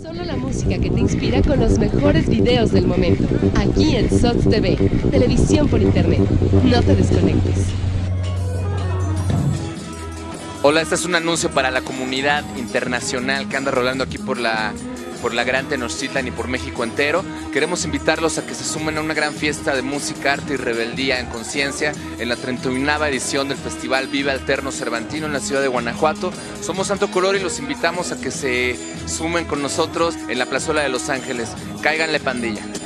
Solo la música que te inspira con los mejores videos del momento. Aquí en SOTS TV, televisión por internet. No te desconectes. Hola, este es un anuncio para la comunidad internacional que anda rolando aquí por la, por la Gran Tenochtitlan y por México entero. Queremos invitarlos a que se sumen a una gran fiesta de música, arte y rebeldía en conciencia en la 31 edición del Festival Vive Alterno Cervantino en la ciudad de Guanajuato. Somos Santo Color y los invitamos a que se sumen con nosotros en la plazuela de Los Ángeles. Cáiganle pandilla.